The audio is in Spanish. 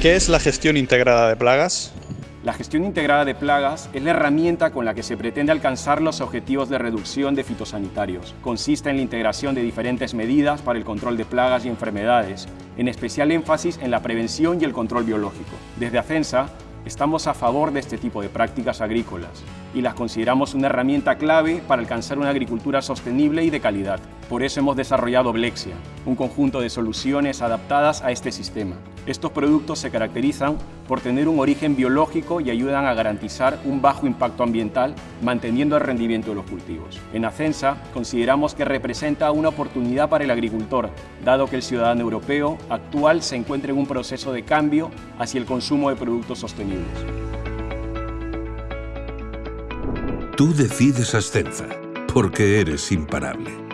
¿Qué es la gestión integrada de plagas? La gestión integrada de plagas es la herramienta con la que se pretende alcanzar los objetivos de reducción de fitosanitarios. Consiste en la integración de diferentes medidas para el control de plagas y enfermedades, en especial énfasis en la prevención y el control biológico. Desde ACENSA Estamos a favor de este tipo de prácticas agrícolas y las consideramos una herramienta clave para alcanzar una agricultura sostenible y de calidad. Por eso hemos desarrollado Blexia, un conjunto de soluciones adaptadas a este sistema. Estos productos se caracterizan por tener un origen biológico y ayudan a garantizar un bajo impacto ambiental, manteniendo el rendimiento de los cultivos. En Acensa consideramos que representa una oportunidad para el agricultor, dado que el ciudadano europeo actual se encuentra en un proceso de cambio hacia el consumo de productos sostenibles. Tú decides Ascensa, porque eres imparable.